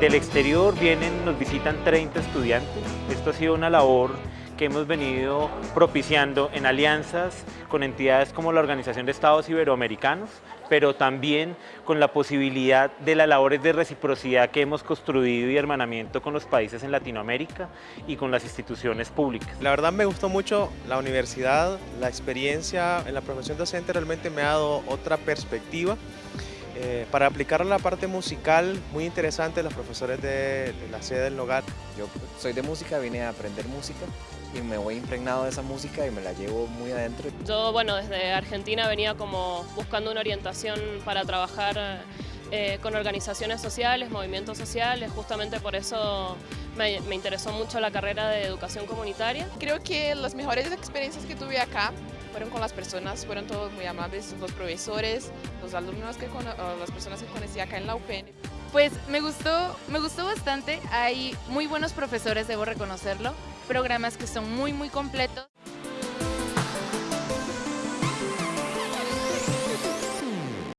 Del exterior vienen, nos visitan 30 estudiantes. Esto ha sido una labor que hemos venido propiciando en alianzas con entidades como la Organización de Estados Iberoamericanos, pero también con la posibilidad de las labores de reciprocidad que hemos construido y hermanamiento con los países en Latinoamérica y con las instituciones públicas. La verdad me gustó mucho la universidad, la experiencia en la profesión docente realmente me ha dado otra perspectiva. Eh, para aplicar la parte musical, muy interesante, los profesores de, de la sede del Nogar. Yo soy de música, vine a aprender música y me voy impregnado de esa música y me la llevo muy adentro. Yo, bueno, desde Argentina venía como buscando una orientación para trabajar eh, con organizaciones sociales, movimientos sociales, justamente por eso me, me interesó mucho la carrera de educación comunitaria. Creo que las mejores experiencias que tuve acá fueron con las personas, fueron todos muy amables, los profesores, los alumnos, que las personas que conocí acá en la UPN. Pues me gustó, me gustó bastante, hay muy buenos profesores, debo reconocerlo, programas que son muy muy completos.